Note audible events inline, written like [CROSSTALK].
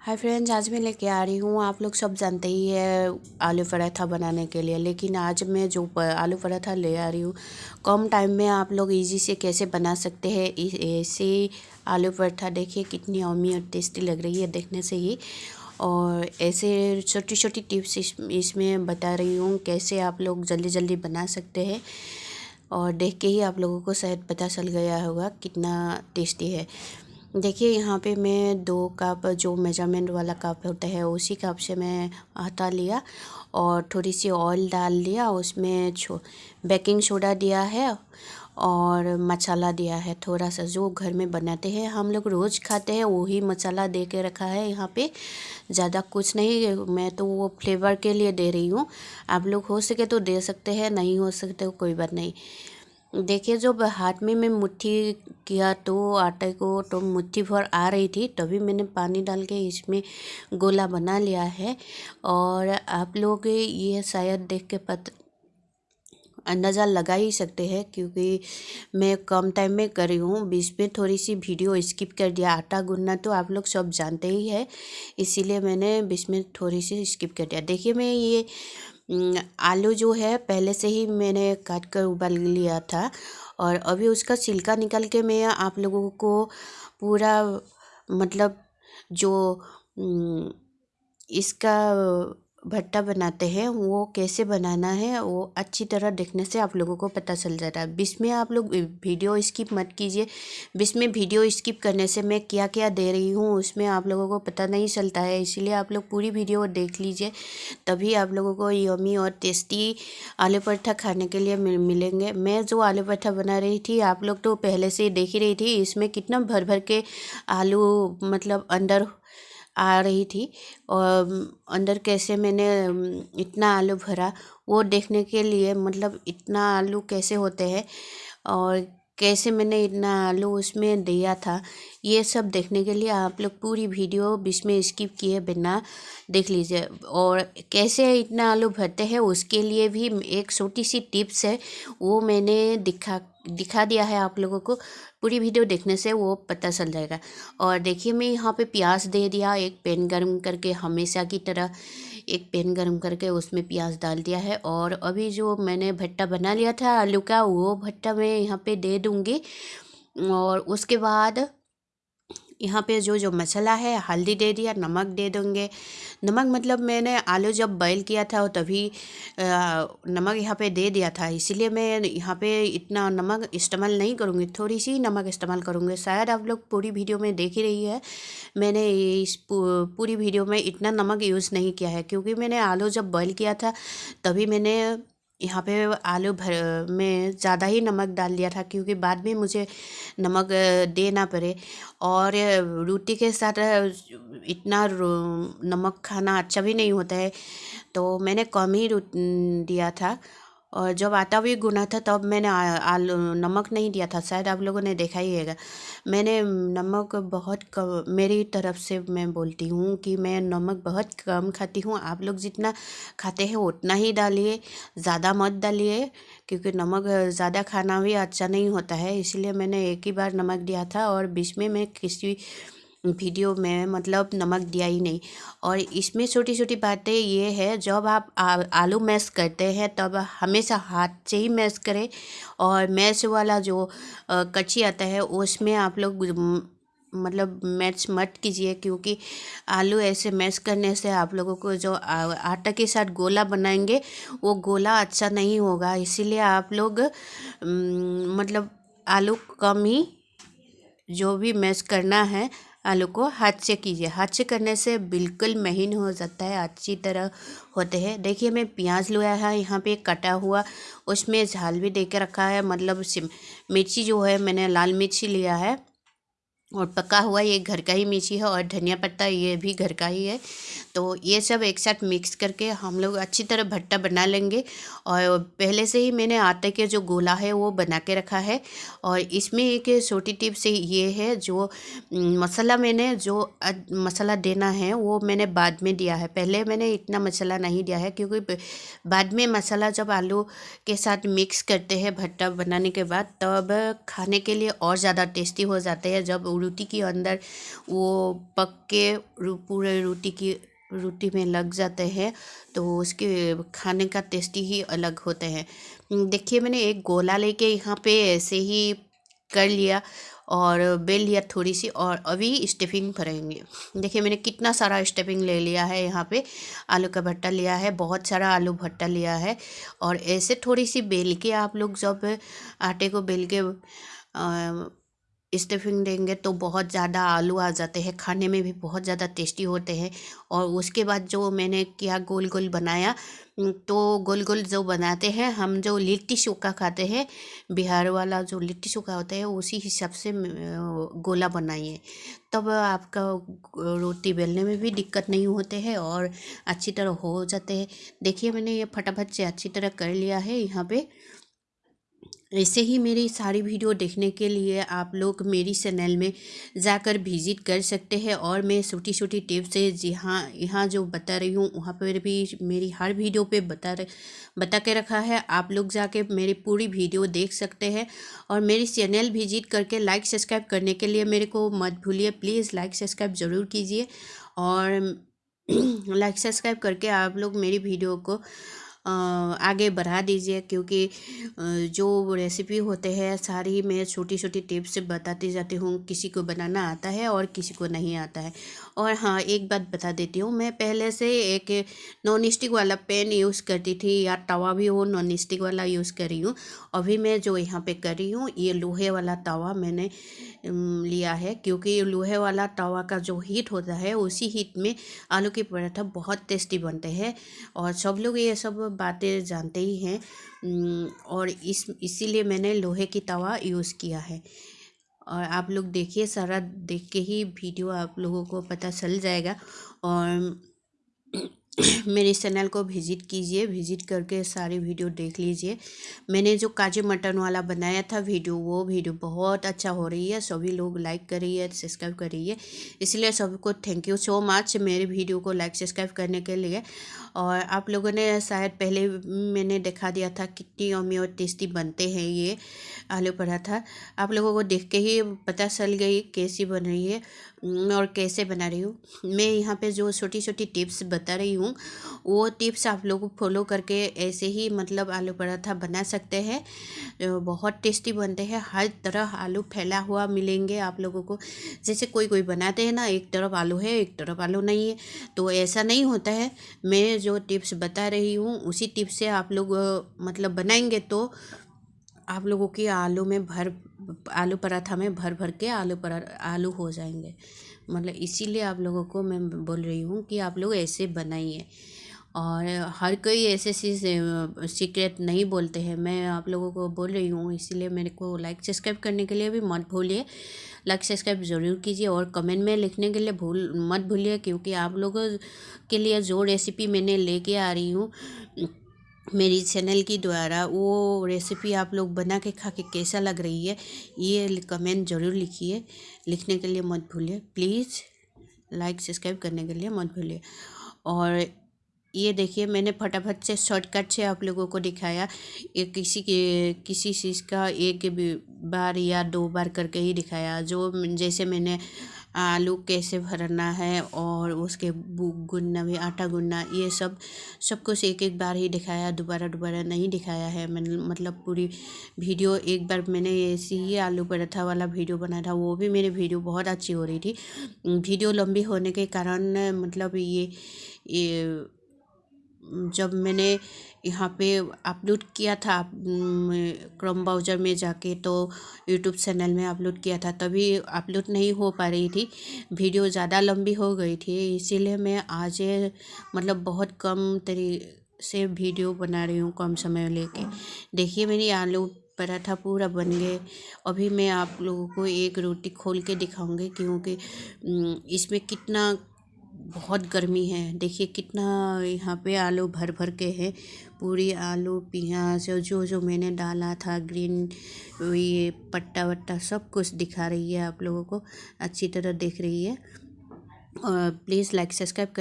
Hi friends आज मैं लेके आ रही हूँ। आप लोग सब जानते ही है आलू पराठा बनाने के लिए लेकिन आज मैं जो आलू पराठा ले आ रही हूँ कम टाइम में आप लोग इजी से कैसे बना सकते हैं? ऐसे आलू पराठा देखिए कितनी अमी और टेस्टी लग रही है देखने से ही। और ऐसे छोटी छोटी टिप्स इस, इसमें बता रही हूँ कैसे आप लोग जल्दी जल्दी बना सकते हैं। और देख के ही आप लोगों को शायद पता चल गया होगा कितना टेस्टी है। देखिए, यहाँ पे मैं दो कप, जो मेज़रमेंट वाला कप होता है, उसी कप से मैं आटा लिया और थोड़ी सी ऑयल डाल दिया। उसमें छो बेकिंग सोडा दिया है और मसाला दिया है। थोड़ा सा जो घर में बनाते हैं, हम लोग रोज़ खाते हैं, वही मसाला दे के रखा है यहाँ पे। ज़्यादा कुछ नहीं, मैं तो वो फ्लेवर के लिए दे रही हूँ। आप लोग हो सके तो दे सकते हैं, नहीं हो सकते कोई बात नहीं। देखिए, जब हाथ में मैं मुट्ठी किया तो आटे को तो मुट्ठी भर आ रही थी, तभी मैंने पानी डाल के इसमें गोला बना लिया है। और आप लोग ये शायद देख के पत, अंदाज़ा लगा ही सकते हैं, क्योंकि मैं कम टाइम में कर रही हूँ। बीच में थोड़ी सी वीडियो स्किप कर दिया। आटा गूंदना तो आप लोग सब जानते ही है, इसीलिए मैंने बीच में थोड़ी सी स्किप कर दिया। देखिए, मैं ये आलू जो है, पहले से ही मैंने काट कर उबाल लिया था और अभी उसका छिलका निकाल के मैं आप लोगों को पूरा मतलब जो इसका भट्टा बनाते हैं, वो कैसे बनाना है, वो अच्छी तरह देखने से आप लोगों को पता चल जाता है। बीच में आप लोग वीडियो स्किप मत कीजिए। बीच में वीडियो स्किप करने से मैं क्या क्या दे रही हूँ, उसमें आप लोगों को पता नहीं चलता है, इसीलिए आप लोग पूरी वीडियो देख लीजिए। तभी आप लोगों को यमी और टेस्टी आलू पराठा खाने के लिए मिलेंगे। मैं जो आलू पराठा बना रही थी, आप लोग तो पहले से देख ही रही थी, इसमें कितना भर भर के आलू मतलब अंदर आ रही थी और अंदर कैसे मैंने इतना आलू भरा, वो देखने के लिए मतलब इतना आलू कैसे होते हैं और कैसे मैंने इतना आलू उसमें दिया था, ये सब देखने के लिए आप लोग पूरी वीडियो बीच में स्किप किए बिना देख लीजिए। और कैसे इतना आलू भरते हैं उसके लिए भी एक छोटी सी टिप्स है, वो मैंने दिखा दिखा दिया है आप लोगों को, पूरी वीडियो देखने से वो पता चल जाएगा। और देखिए मैं यहाँ पे प्याज दे दिया, एक पैन गर्म करके हमेशा की तरह एक पैन गरम करके उसमें प्याज डाल दिया है और अभी जो मैंने भट्टा बना लिया था, आलू का, वो भट्टा मैं यहाँ पे दे दूँगी। और उसके बाद यहाँ पे जो जो मसाला है, हल्दी दे दिया, नमक दे देंगे। नमक मतलब मैंने आलू जब बॉईल किया था, तभी नमक यहाँ पे दे दिया था। इसीलिए मैं यहाँ पे इतना नमक इस्तेमाल नहीं करूँगी, थोड़ी सी नमक इस्तेमाल करूँगी। शायद आप लोग पूरी वीडियो में देख ही रही है, मैंने इस पूरी वीडियो में इतना नमक यूज़ नहीं किया है। क्योंकि मैंने आलू जब बॉईल किया था, तभी मैंने यहाँ पे आलू भर, में ज़्यादा ही नमक डाल दिया था क्योंकि बाद में मुझे नमक देना पड़े। और रोटी के साथ इतना नमक खाना अच्छा भी नहीं होता है। तो मैंने कम ही दिया था। और जब आटा भी गुना था, तब मैंने आलू, नमक नहीं दिया था। शायद आप लोगों ने देखा ही है मैंने नमक बहुत कम, मेरी तरफ़ से मैं बोलती हूँ कि मैं नमक बहुत कम खाती हूँ। आप लोग जितना खाते हैं, उतना ही डालिए, ज़्यादा मत डालिए, क्योंकि नमक ज़्यादा खाना भी अच्छा नहीं होता है। इसलिए मैंने एक ही बार नमक दिया था और बीच में मैं किसी वीडियो में मतलब नमक दिया ही नहीं। और इसमें छोटी छोटी बातें ये है, जब आप आलू मैश करते हैं, तब हमेशा हाथ से ही मैश करें। और मैश वाला जो कच्ची आता है, उसमें आप लोग मतलब मैच मत कीजिए, क्योंकि आलू ऐसे मैश करने से आप लोगों को जो आटा के साथ गोला बनाएँगे, वो गोला अच्छा नहीं होगा। इसीलिए आप लोग मतलब आलू कम ही जो भी मैश करना है आलू को हाथ से कीजिए। हाथ से करने से बिल्कुल महीन हो जाता है, अच्छी तरह होते हैं। देखिए मैं प्याज लिया है, यहाँ पे कटा हुआ, उसमें झाल भी दे के रखा है। मतलब मिर्ची जो है, मैंने लाल मिर्ची लिया है। और पका हुआ ये घर का ही मिर्ची है और धनिया पत्ता ये भी घर का ही है। तो ये सब एक साथ मिक्स करके हम लोग अच्छी तरह भट्टा बना लेंगे। और पहले से ही मैंने आटे के जो गोला है वो बना के रखा है। और इसमें एक छोटी टिप्स ये है, जो मसाला मैंने जो मसाला देना है वो मैंने बाद में दिया है। पहले मैंने इतना मसाला नहीं दिया है, क्योंकि बाद में मसाला जब आलू के साथ मिक्स करते हैं भट्टा बनाने के बाद, तब खाने के लिए और ज़्यादा टेस्टी हो जाते हैं जब रोटी के अंदर वो पक के पूरे रोटी की, रोटी में लग जाते हैं तो उसके खाने का टेस्ट ही अलग होते हैं। देखिए मैंने एक गोला लेके यहाँ पे ऐसे ही कर लिया और बेल लिया थोड़ी सी और अभी स्टफिंग भरेंगे। देखिए मैंने कितना सारा स्टफिंग ले लिया है यहाँ पे। आलू का भट्टा लिया है, बहुत सारा आलू भट्टा लिया है और ऐसे थोड़ी सी बेल के आप लोग जब आटे को बेल के स्टफिंग देंगे तो बहुत ज़्यादा आलू आ जाते हैं, खाने में भी बहुत ज़्यादा टेस्टी होते हैं। और उसके बाद जो मैंने किया गोल गोल बनाया तो गोल गोल जो बनाते हैं, हम जो लिट्टी चोखा खाते हैं, बिहार वाला जो लिट्टी चोखा होता है, उसी हिसाब से गोला बनाइए। तब आपका रोटी बेलने में भी दिक्कत नहीं होते हैं और अच्छी तरह हो जाते हैं। देखिए मैंने ये फटाफट से अच्छी तरह कर लिया है यहाँ पे। ऐसे ही मेरी सारी वीडियो देखने के लिए आप लोग मेरी चैनल में जाकर विज़िट कर सकते हैं और मैं छोटी छोटी टिप्स है जी हाँ यहाँ जो बता रही हूँ, वहाँ पर भी मेरी हर वीडियो पे बता बता के रखा है। आप लोग जाके मेरी पूरी वीडियो देख सकते हैं और मेरी चैनल विज़िट करके लाइक, सब्सक्राइब करने के लिए मेरे को मत भूलिए। प्लीज़ लाइक, सब्सक्राइब ज़रूर कीजिए और [CLEARS THROAT] लाइक, सब्सक्राइब करके आप लोग मेरी वीडियो को आगे बढ़ा दीजिए क्योंकि जो रेसिपी होते हैं, सारी मैं छोटी छोटी टिप्स बताती जाती हूँ, किसी को बनाना आता है और किसी को नहीं आता है। और हाँ एक बात बता देती हूँ, मैं पहले से एक नॉन स्टिक वाला पेन यूज़ करती थी या तवा भी हो नॉन स्टिक वाला यूज़ कर रही हूँ। अभी मैं जो यहाँ पे कर रही हूँ, ये लोहे वाला तवा मैंने लिया है क्योंकि लोहे वाला तवा का जो हीट होता है, उसी हीट में आलू के पराठा बहुत टेस्टी बनते हैं। और सब लोग ये सब बातें जानते ही हैं और इस, इसीलिए मैंने लोहे की तवा यूज़ किया है। और आप लोग देखिए, सारा देख के ही वीडियो आप लोगों को पता चल जाएगा। और [COUGHS] मेरे चैनल को विज़िट कीजिए, विज़िट करके सारी वीडियो देख लीजिए। मैंने जो काजू मटन वाला बनाया था वीडियो, वो वीडियो बहुत अच्छा हो रही है, सभी लोग लाइक कर रही है सब्सक्राइब कर रही है। इसलिए सबको थैंक यू सो मच मेरे वीडियो को लाइक सब्सक्राइब करने के लिए। और आप लोगों ने शायद पहले मैंने दिखा दिया था कितनी अमी और टेस्टी बनते हैं ये आलू पराठा। आप लोगों को देख के ही पता चल गई कैसी बन रही है और कैसे बना रही हूँ। मैं यहाँ पर जो छोटी छोटी टिप्स बता रही हूँ वो टिप्स आप लोग फॉलो करके ऐसे ही मतलब आलू पराठा बना सकते हैं। बहुत टेस्टी बनते हैं। हर तरह आलू फैला हुआ मिलेंगे आप लोगों को। जैसे कोई कोई बनाते हैं ना, एक तरफ़ आलू है, एक तरफ़ आलू नहीं है तो ऐसा नहीं होता है। मैं जो टिप्स बता रही हूँ, उसी टिप्स से आप लोग मतलब बनाएँगे तो आप लोगों की आलू में भर, आलू पराठा में भर भर के आलू परा, आलू हो जाएँगे। मतलब इसीलिए आप लोगों को मैं बोल रही हूँ कि आप लोग ऐसे बनाइए। और हर कोई ऐसे सीक्रेट नहीं बोलते हैं। मैं आप लोगों को बोल रही हूँ, इसीलिए मेरे को लाइक सब्सक्राइब करने के लिए भी मत भूलिए। लाइक सब्सक्राइब ज़रूर कीजिए और कमेंट में लिखने के लिए भूल, मत भूलिए क्योंकि आप लोगों के लिए जो रेसिपी मैंने लेके आ रही हूँ मेरी चैनल की द्वारा वो रेसिपी आप लोग बना के खा के कैसा लग रही है, ये कमेंट ज़रूर लिखिए। लिखने के लिए मत भूलिए। प्लीज़ लाइक, सब्सक्राइब करने के लिए मत भूलिए। और ये देखिए, मैंने फटाफट से शॉर्टकट से आप लोगों को दिखाया। ये किसी के, किसी चीज़ का एक बार या दो बार करके ही दिखाया। जो जैसे मैंने आलू कैसे भरना है और उसके गुनना भी, आटा गुनना, ये सब सब कुछ एक एक बार ही दिखाया, दोबारा दोबारा नहीं दिखाया है। मैंने मतलब पूरी वीडियो एक बार मैंने ऐसी ही आलू पराठा वाला वीडियो बनाया था, वो भी मेरी वीडियो बहुत अच्छी हो रही थी। वीडियो लंबी होने के कारण मतलब ये ये जब मैंने यहाँ पे अपलोड किया था क्रोम ब्राउज़र में जाके तो यूट्यूब चैनल में अपलोड किया था, तभी अपलोड नहीं हो पा रही थी। वीडियो ज़्यादा लंबी हो गई थी, इसीलिए मैं आज मतलब बहुत कम तरी से वीडियो बना रही हूँ कम समय लेके। देखिए, मेरी आलू पराठा पूरा बन गए। अभी मैं आप लोगों को एक रोटी खोल के दिखाऊँगी, क्योंकि इसमें कितना बहुत गर्मी है। देखिए कितना यहाँ पे आलू भर भर के है। पूरी आलू, प्याज और जो जो मैंने डाला था, ग्रीन, ये पट्टा वट्टा सब कुछ दिखा रही है आप लोगों को। अच्छी तरह देख रही है। और प्लीज़ लाइक, सब्सक्राइब कर